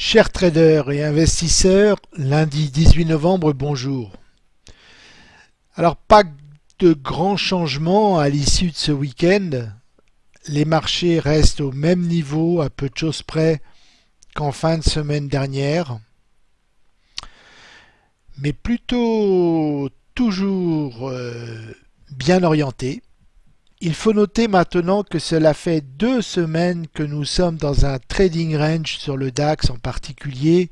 Chers traders et investisseurs, lundi 18 novembre, bonjour. Alors pas de grands changements à l'issue de ce week-end. Les marchés restent au même niveau à peu de choses près qu'en fin de semaine dernière. Mais plutôt toujours euh, bien orientés. Il faut noter maintenant que cela fait deux semaines que nous sommes dans un trading range sur le DAX en particulier,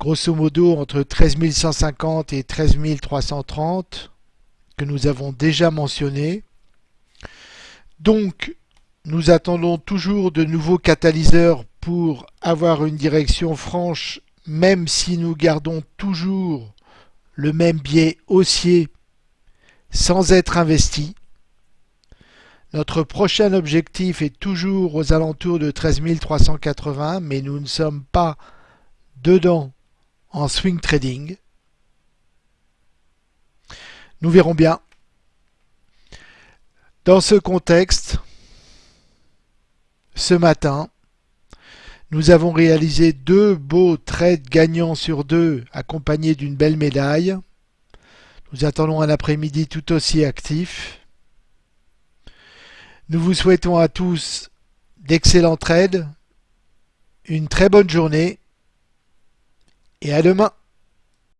grosso modo entre 13 150 et 13 330 que nous avons déjà mentionné. Donc nous attendons toujours de nouveaux catalyseurs pour avoir une direction franche même si nous gardons toujours le même biais haussier sans être investi. Notre prochain objectif est toujours aux alentours de 13 380, mais nous ne sommes pas dedans en swing trading. Nous verrons bien. Dans ce contexte, ce matin, nous avons réalisé deux beaux trades gagnants sur deux accompagnés d'une belle médaille. Nous attendons un après-midi tout aussi actif. Nous vous souhaitons à tous d'excellents trades, une très bonne journée et à demain.